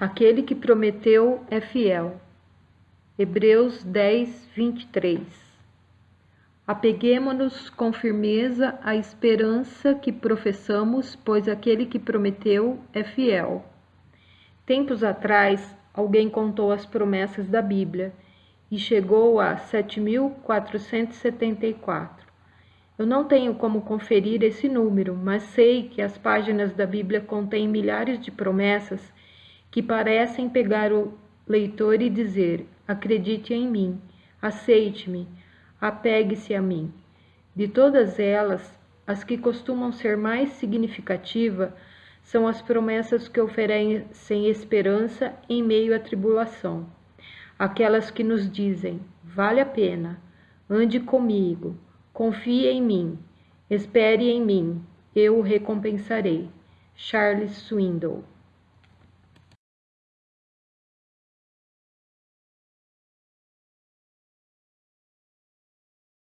Aquele que prometeu é fiel. Hebreus 10, 23. Apeguemo-nos com firmeza à esperança que professamos, pois aquele que prometeu é fiel. Tempos atrás, alguém contou as promessas da Bíblia e chegou a 7.474. Eu não tenho como conferir esse número, mas sei que as páginas da Bíblia contêm milhares de promessas que parecem pegar o leitor e dizer: acredite em mim, aceite-me, apegue-se a mim. De todas elas, as que costumam ser mais significativas são as promessas que oferecem esperança em meio à tribulação. Aquelas que nos dizem: vale a pena, ande comigo, confie em mim, espere em mim, eu o recompensarei. Charles Swindoll